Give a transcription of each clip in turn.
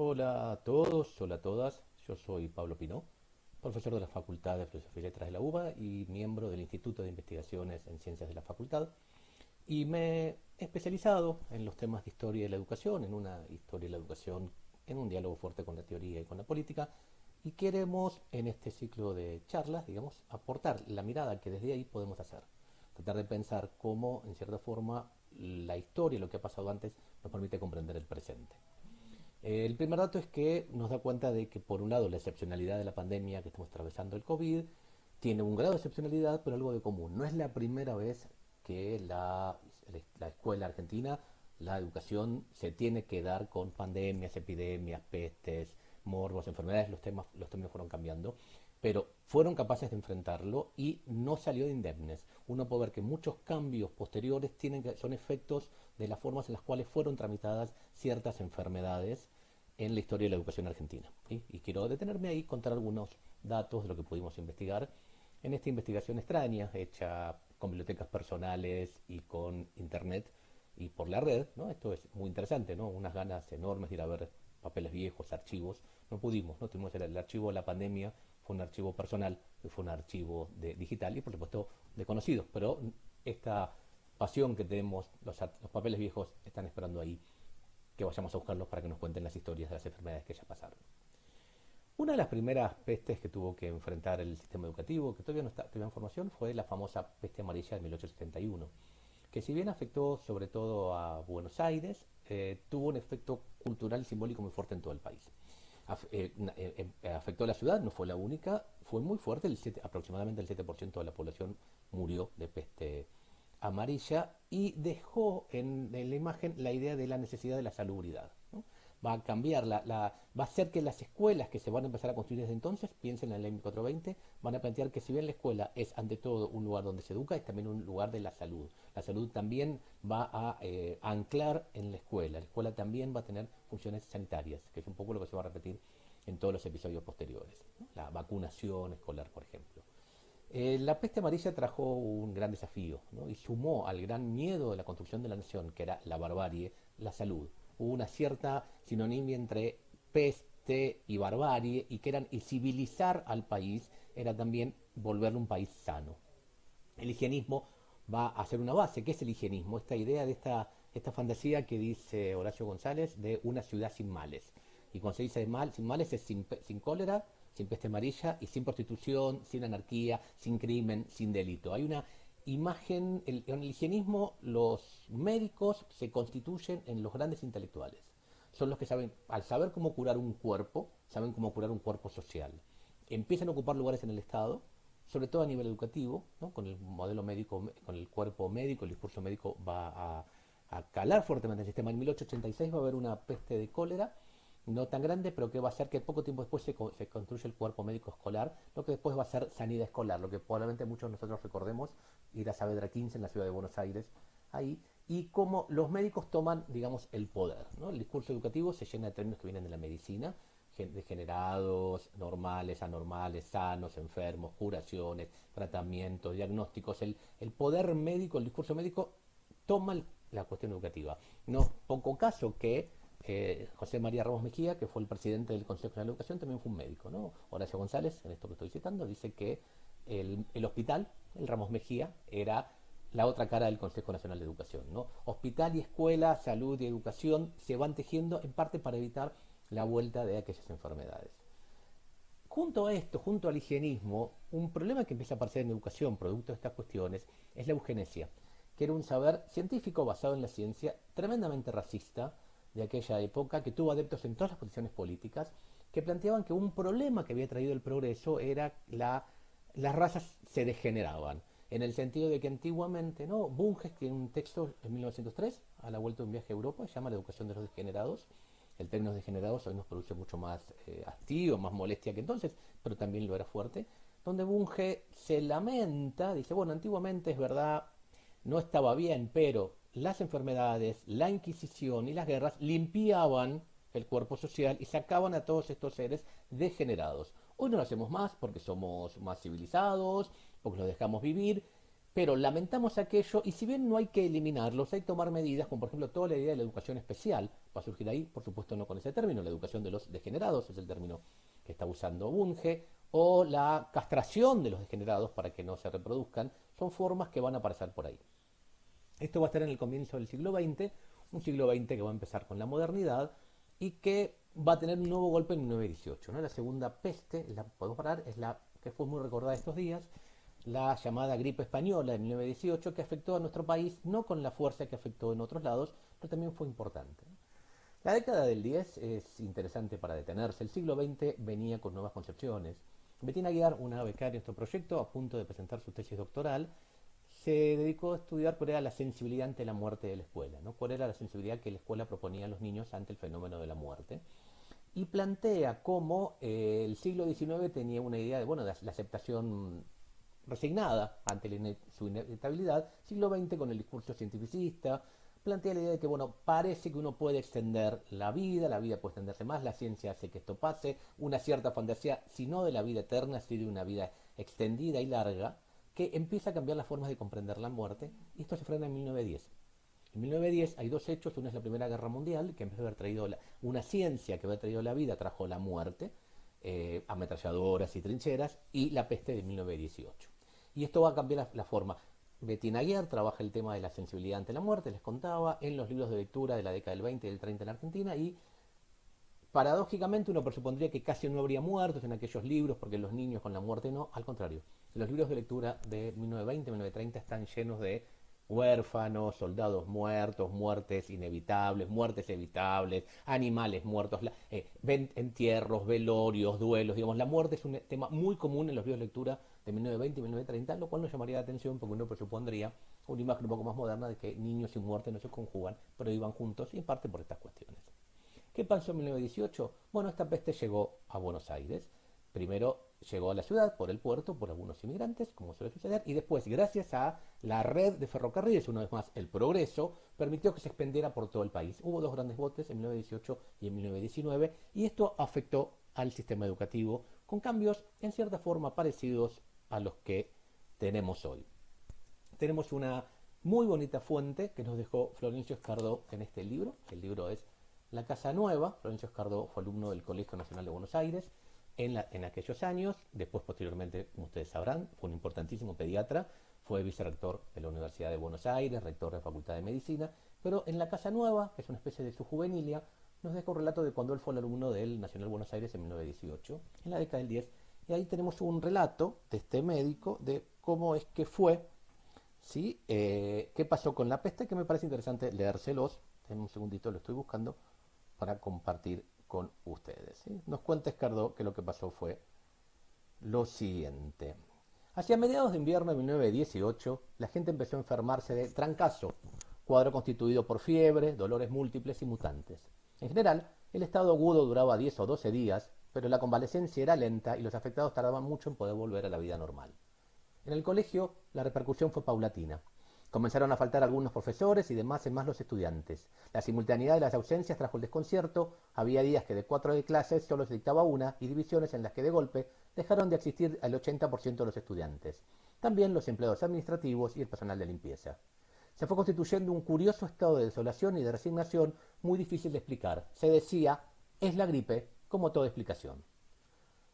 Hola a todos, hola a todas. Yo soy Pablo Pinó, profesor de la Facultad de Filosofía y Letras de la UBA y miembro del Instituto de Investigaciones en Ciencias de la Facultad. Y me he especializado en los temas de historia de la educación, en una historia de la educación, en un diálogo fuerte con la teoría y con la política. Y queremos, en este ciclo de charlas, digamos, aportar la mirada que desde ahí podemos hacer. Tratar de pensar cómo, en cierta forma, la historia, lo que ha pasado antes, nos permite comprender el presente. El primer dato es que nos da cuenta de que, por un lado, la excepcionalidad de la pandemia que estamos atravesando, el COVID, tiene un grado de excepcionalidad, pero algo de común. No es la primera vez que la, la escuela argentina, la educación, se tiene que dar con pandemias, epidemias, pestes, morbos, enfermedades, los temas, los términos fueron cambiando pero fueron capaces de enfrentarlo y no salió de indemnes. Uno puede ver que muchos cambios posteriores tienen son efectos de las formas en las cuales fueron tramitadas ciertas enfermedades en la historia de la educación argentina. Y quiero detenerme ahí contar algunos datos de lo que pudimos investigar en esta investigación extraña, hecha con bibliotecas personales y con internet y por la red. ¿no? Esto es muy interesante, ¿no? unas ganas enormes de ir a ver papeles viejos, archivos. No pudimos, no tuvimos el archivo de la pandemia fue un archivo personal, fue un archivo digital y por supuesto de conocidos, pero esta pasión que tenemos, los, papeles viejos están esperando ahí que vayamos a buscarlos para que nos cuenten las historias de las enfermedades que ya pasaron. Una de las primeras pestes que tuvo que enfrentar el sistema educativo, que todavía no está, todavía en formación, fue la famosa peste amarilla de 1871, que si bien afectó sobre todo a Buenos Aires, eh, tuvo un efecto cultural y simbólico muy fuerte en todo el país. Eh, eh, eh, afectó a la ciudad, no fue la única, fue muy fuerte, el aproximadamente el 7% de la población murió de peste amarilla y dejó en, la imagen la idea de la necesidad de la salubridad va a cambiar, la, va a hacer que las escuelas que se van a empezar a construir desde entonces, piensen en la ley 1420, van a plantear que si bien la escuela es ante todo un lugar donde se educa, es también un lugar de la salud. La salud también va a eh, anclar en la escuela, la escuela también va a tener funciones sanitarias, que es un poco lo que se va a repetir en todos los episodios posteriores. La vacunación escolar, por ejemplo. Eh, la peste amarilla trajo un gran desafío y sumó al gran miedo de la construcción de la nación, que era la barbarie, la salud hubo una cierta sinonimia entre peste y barbarie y que eran y civilizar al país era también volverlo un país sano. El higienismo va a ser una base. ¿Qué es el higienismo? Esta idea de esta, esta fantasía que dice Horacio González de una ciudad sin males. Y cuando se dice sin males es sin, sin cólera, sin peste amarilla y sin prostitución, sin anarquía, sin crimen, sin delito. Hay una imagen, en el higienismo los médicos se constituyen en los grandes intelectuales. Son los que saben, al saber cómo curar un cuerpo, saben cómo curar un cuerpo social. Empiezan a ocupar lugares en el Estado, sobre todo a nivel educativo, con el modelo médico, con el cuerpo médico, el discurso médico va a calar fuertemente el sistema. En 1886 va a haber una peste de cólera, no tan grande, pero que va a ser que poco tiempo después se, construye el cuerpo médico escolar, lo que después va a ser sanidad escolar, lo que probablemente muchos de nosotros recordemos, ir a Saavedra 15 en la ciudad de Buenos Aires, ahí, y cómo los médicos toman, digamos, el poder. El discurso educativo se llena de términos que vienen de la medicina, degenerados, normales, anormales, sanos, enfermos, curaciones, tratamientos, diagnósticos. El, el poder médico, el discurso médico, toma la cuestión educativa. No poco caso que José María Ramos Mejía, que fue el presidente del Consejo de la Educación, también fue un médico. ¿no? Horacio González, en esto que estoy citando, dice que el, hospital, el Ramos Mejía, era la otra cara del Consejo Nacional de Educación. ¿no? Hospital y escuela, salud y educación se van tejiendo en parte para evitar la vuelta de aquellas enfermedades. Junto a esto, junto al higienismo, un problema que empieza a aparecer en educación, producto de estas cuestiones, es la eugenesia, que era un saber científico basado en la ciencia, tremendamente racista, de aquella época, que tuvo adeptos en todas las posiciones políticas, que planteaban que un problema que había traído el progreso era la, las razas se degeneraban, en el sentido de que antiguamente, ¿no? Bunge tiene un texto en 1903, a la vuelta de un viaje a Europa, se llama La educación de los degenerados. El término degenerados hoy nos produce mucho más eh, hastío, más molestia que entonces, pero también lo era fuerte, donde Bunge se lamenta, dice, bueno, antiguamente es verdad, no estaba bien, pero las enfermedades, la Inquisición y las guerras limpiaban el cuerpo social y sacaban a todos estos seres degenerados. Hoy no lo hacemos más porque somos más civilizados, porque los dejamos vivir, pero lamentamos aquello y si bien no hay que eliminarlos, hay que tomar medidas, como por ejemplo toda la idea de la educación especial, va a surgir ahí, por supuesto no con ese término, la educación de los degenerados es el término que está usando Bunge, o la castración de los degenerados para que no se reproduzcan, son formas que van a aparecer por ahí. Esto va a estar en el comienzo del siglo XX, un siglo XX que va a empezar con la modernidad y que va a tener un nuevo golpe en 1918. ¿no? La segunda peste, la podemos parar, es la que fue muy recordada estos días, la llamada gripe española de 1918, que afectó a nuestro país no con la fuerza que afectó en otros lados, pero también fue importante. La década del 10 es interesante para detenerse. El siglo XX venía con nuevas concepciones. Bettina Aguiar, una becaria en este proyecto, a punto de presentar su tesis doctoral, se dedicó a estudiar cuál era la sensibilidad ante la muerte de la escuela, ¿no? cuál era la sensibilidad que la escuela proponía a los niños ante el fenómeno de la muerte. Y plantea cómo eh, el siglo XIX tenía una idea de, bueno, de la aceptación resignada ante su inevitabilidad, siglo XX con el discurso cientificista, plantea la idea de que, bueno, parece que uno puede extender la vida, la vida puede extenderse más, la ciencia hace que esto pase, una cierta fantasía, si no de la vida eterna, si de una vida extendida y larga, que empieza a cambiar las formas de comprender la muerte, y esto se frena en 1910. En 1910 hay dos hechos, uno es la Primera Guerra Mundial, que en vez de haber traído una ciencia que había traído la vida, trajo la muerte, eh, ametralladoras y trincheras, y la peste de 1918. Y esto va a cambiar la, forma. Bettina Aguiar trabaja el tema de la sensibilidad ante la muerte, les contaba, en los libros de lectura de la década del 20 y del 30 en Argentina, y paradójicamente uno presupondría que casi no habría muertos en aquellos libros, porque los niños con la muerte no, al contrario. Los libros de lectura de 1920 1930 están llenos de huérfanos, soldados muertos, muertes inevitables, muertes evitables, animales muertos, eh, entierros, velorios, duelos, digamos, la muerte es un tema muy común en los libros de lectura de 1920 y 1930, lo cual nos llamaría la atención porque uno presupondría una imagen un poco más moderna de que niños y muerte no se conjugan, pero iban juntos y en parte por estas cuestiones. ¿Qué pasó en 1918? Bueno, esta peste llegó a Buenos Aires. Primero llegó a la ciudad por el puerto, por algunos inmigrantes, como suele suceder, y después, gracias a la red de ferrocarriles, una vez más el progreso, permitió que se expendiera por todo el país. Hubo dos grandes botes en 1918 y en 1919, y esto afectó al sistema educativo con cambios en cierta forma parecidos a los que tenemos hoy. Tenemos una muy bonita fuente que nos dejó Florencio Escardó en este libro. El libro es La Casa Nueva. Florencio Escardó fue alumno del Colegio Nacional de Buenos Aires en, aquellos años. Después, posteriormente, como ustedes sabrán, fue un importantísimo pediatra. Fue vicerrector de la Universidad de Buenos Aires, rector de la Facultad de Medicina. Pero en La Casa Nueva, que es una especie de su juvenilia, nos deja un relato de cuando él fue el alumno del Nacional Buenos Aires en 1918, en la década del 10 y ahí tenemos un relato de este médico de cómo es que fue, ¿sí? Eh, qué pasó con la peste, que me parece interesante leérselos. En un segundito lo estoy buscando para compartir con ustedes. Nos cuenta Escardó que lo que pasó fue lo siguiente. Hacia mediados de invierno de 1918, la gente empezó a enfermarse de trancazo, cuadro constituido por fiebre, dolores múltiples y mutantes. En general, el estado agudo duraba 10 o 12 días pero la convalecencia era lenta y los afectados tardaban mucho en poder volver a la vida normal. En el colegio la repercusión fue paulatina. Comenzaron a faltar algunos profesores y demás en más los estudiantes. La simultaneidad de las ausencias trajo el desconcierto, había días que de cuatro de clases solo se dictaba una y divisiones en las que de golpe dejaron de existir el 80% de los estudiantes. También los empleados administrativos y el personal de limpieza. Se fue constituyendo un curioso estado de desolación y de resignación muy difícil de explicar. Se decía, es la gripe, como toda explicación.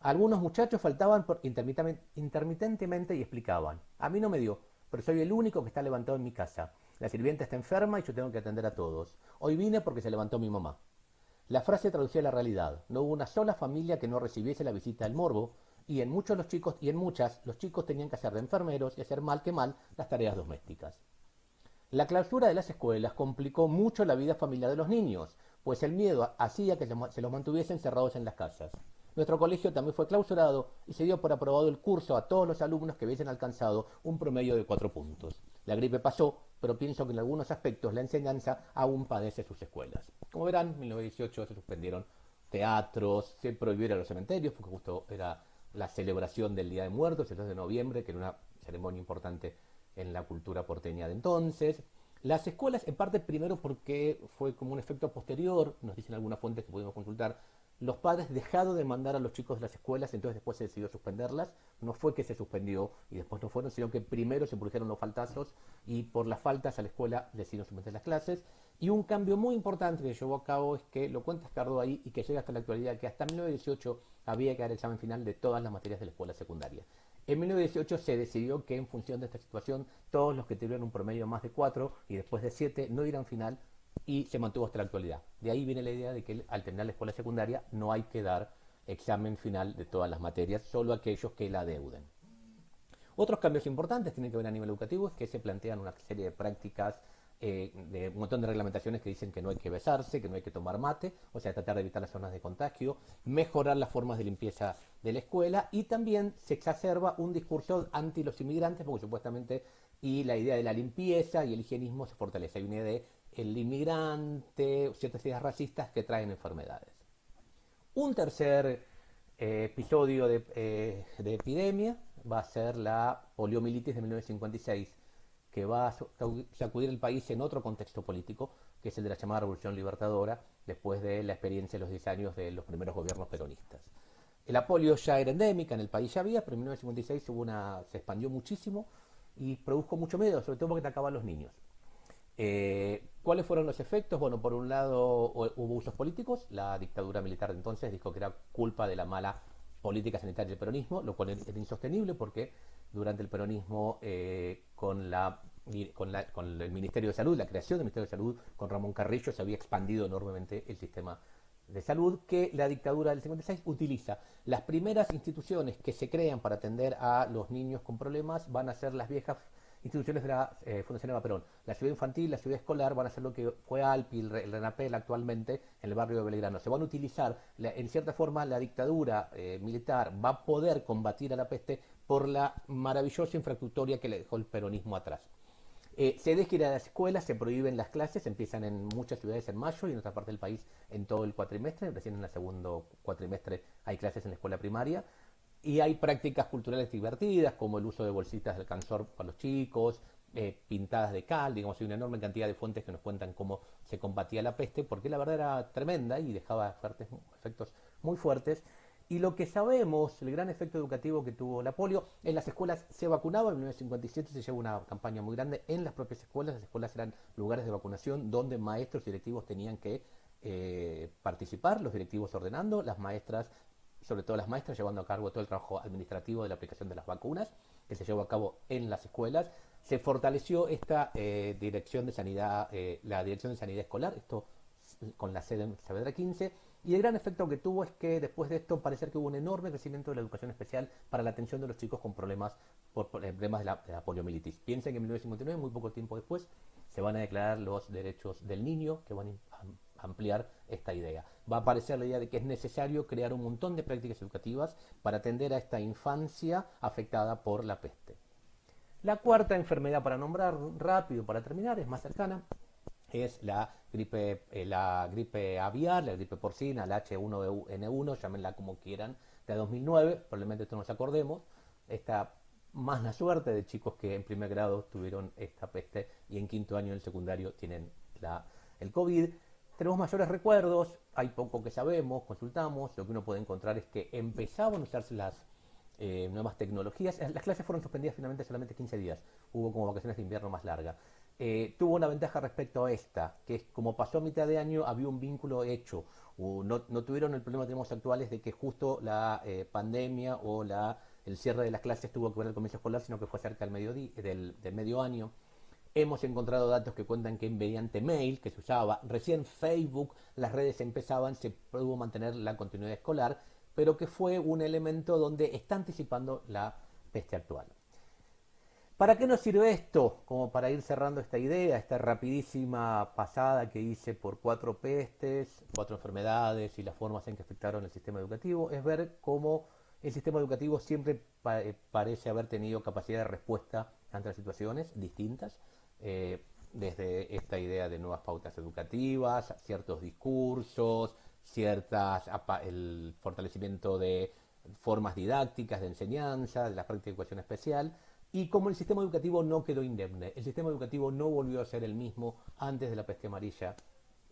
Algunos muchachos faltaban por intermitentemente y explicaban, a mí no me dio, pero soy el único que está levantado en mi casa. La sirvienta está enferma y yo tengo que atender a todos. Hoy vine porque se levantó mi mamá. La frase traducía la realidad. No hubo una sola familia que no recibiese la visita del morbo, y en muchos los chicos y en muchas los chicos tenían que hacer de enfermeros y hacer mal que mal las tareas domésticas. La clausura de las escuelas complicó mucho la vida familiar de los niños, pues el miedo hacía que se los mantuviesen encerrados en las casas. Nuestro colegio también fue clausurado y se dio por aprobado el curso a todos los alumnos que hubiesen alcanzado un promedio de cuatro puntos. La gripe pasó, pero pienso que en algunos aspectos la enseñanza aún padece sus escuelas. Como verán, en 1918 se suspendieron teatros, se prohibieron los cementerios, porque justo era la celebración del Día de Muertos, el 2 de noviembre, que era una ceremonia importante en la cultura porteña de entonces. Las escuelas, en parte primero porque fue como un efecto posterior, nos dicen algunas fuentes que pudimos consultar, los padres dejaron de mandar a los chicos de las escuelas, entonces después se decidió suspenderlas. No fue que se suspendió y después no fueron, sino que primero se produjeron los faltazos y por las faltas a la escuela decidieron suspender las clases. Y un cambio muy importante que llevó a cabo es que lo cuenta Escardo ahí y que llega hasta la actualidad, que hasta 1918 había que dar el examen final de todas las materias de la escuela secundaria. En 1918 se decidió que en función de esta situación todos los que tuvieron un promedio más de 4 y después de 7 no irán final y se mantuvo hasta la actualidad. De ahí viene la idea de que al terminar la escuela secundaria no hay que dar examen final de todas las materias, solo aquellos que la deuden. Otros cambios importantes tienen que ver a nivel educativo, es que se plantean una serie de prácticas, eh, de un montón de reglamentaciones que dicen que no hay que besarse, que no hay que tomar mate, o sea, tratar de evitar las zonas de contagio, mejorar las formas de limpieza de la escuela y también se exacerba un discurso anti los inmigrantes, porque supuestamente y la idea de la limpieza y el higienismo se fortalece. Hay una idea de el inmigrante, ciertas ideas racistas que traen enfermedades. Un tercer eh, episodio eh, de, epidemia va a ser la poliomielitis de 1956, que va a sacudir el país en otro contexto político, que es el de la llamada Revolución Libertadora, después de la experiencia de los 10 años de los primeros gobiernos peronistas. La polio ya era endémica, en el país ya había, pero en 1956 hubo una, se expandió muchísimo y produjo mucho miedo, sobre todo porque atacaba a los niños. Eh, ¿Cuáles fueron los efectos? Bueno, por un lado hubo usos políticos, la dictadura militar de entonces dijo que era culpa de la mala política sanitaria del peronismo, lo cual era insostenible porque durante el peronismo eh, con, el Ministerio de Salud, la creación del Ministerio de Salud con Ramón Carrillo se había expandido enormemente el sistema de salud que la dictadura del 56 utiliza. Las primeras instituciones que se crean para atender a los niños con problemas van a ser las viejas instituciones de la eh, Fundación Eva Perón. La ciudad infantil, la ciudad escolar van a ser lo que fue Alpi, el, Renapel actualmente en el barrio de Belgrano. Se van a utilizar, en cierta forma, la dictadura eh, militar va a poder combatir a la peste por la maravillosa infraestructura que le dejó el peronismo atrás. Eh, se deja ir a las escuelas, se prohíben las clases, empiezan en muchas ciudades en mayo y en otra parte del país en todo el cuatrimestre, recién en el segundo cuatrimestre hay clases en la escuela primaria. Y hay prácticas culturales divertidas, como el uso de bolsitas de cansor para los chicos, eh, pintadas de cal, digamos, hay una enorme cantidad de fuentes que nos cuentan cómo se combatía la peste, porque la verdad era tremenda y dejaba efectos muy fuertes. Y lo que sabemos, el gran efecto educativo que tuvo la polio, en las escuelas se vacunaba, en 1957 se llevó una campaña muy grande en las propias escuelas, las escuelas eran lugares de vacunación donde maestros y directivos tenían que eh, participar, los directivos ordenando, las maestras sobre todo las maestras, llevando a cabo todo el trabajo administrativo de la aplicación de las vacunas, que se llevó a cabo en las escuelas. Se fortaleció esta eh, dirección de sanidad, eh, la dirección de sanidad escolar, esto con la sede en Saavedra 15, y el gran efecto que tuvo es que después de esto parece que hubo un enorme crecimiento de la educación especial para la atención de los chicos con problemas por problemas de la, de la poliomielitis. Piensen que en 1959, muy poco tiempo después, se van a declarar los derechos del niño que van a ampliar esta idea. Va a aparecer la idea de que es necesario crear un montón de prácticas educativas para atender a esta infancia afectada por la peste. La cuarta enfermedad para nombrar rápido para terminar es más cercana, es la gripe, eh, la gripe aviar, la gripe porcina, la H1N1, llámenla como quieran, de 2009, probablemente todos nos acordemos, esta más la suerte de chicos que en primer grado tuvieron esta peste y en quinto año del secundario tienen la, el COVID. Tenemos mayores recuerdos, hay poco que sabemos, consultamos, lo que uno puede encontrar es que empezaban a usarse las eh, nuevas tecnologías. Las clases fueron suspendidas finalmente solamente 15 días, hubo como vacaciones de invierno más largas. Eh, tuvo una ventaja respecto a esta, que es como pasó a mitad de año, había un vínculo hecho. no, tuvieron el problema que tenemos actuales de que justo la eh, pandemia o la, el cierre de las clases tuvo que ver el comienzo escolar, sino que fue cerca del, del, del medio año. Hemos encontrado datos que cuentan que mediante mail, que se usaba, recién Facebook, las redes empezaban, se pudo mantener la continuidad escolar, pero que fue un elemento donde está anticipando la peste actual. ¿Para qué nos sirve esto? Como para ir cerrando esta idea, esta rapidísima pasada que hice por cuatro pestes, cuatro enfermedades y las formas en que afectaron el sistema educativo, es ver cómo el sistema educativo siempre eh, parece haber tenido capacidad de respuesta ante las situaciones distintas, eh, desde esta idea de nuevas pautas educativas, ciertos discursos, ciertas, el fortalecimiento de formas didácticas de enseñanza, de la práctica de educación especial, y como el sistema educativo no quedó indemne, el sistema educativo no volvió a ser el mismo antes de la peste amarilla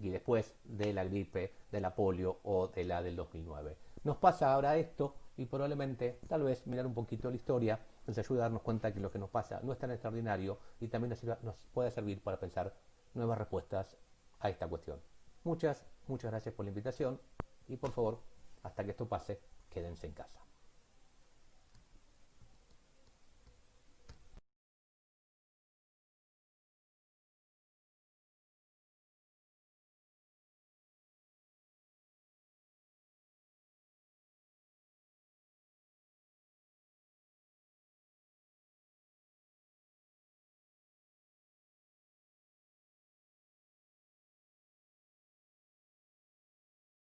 y después de la gripe, de la polio o de la del 2009. Nos pasa ahora esto y probablemente, tal vez, mirar un poquito la historia nos ayuda a darnos cuenta que lo que nos pasa no es tan extraordinario y también nos, puede servir para pensar nuevas respuestas a esta cuestión. Muchas, muchas gracias por la invitación y por favor, hasta que esto pase, quédense en casa.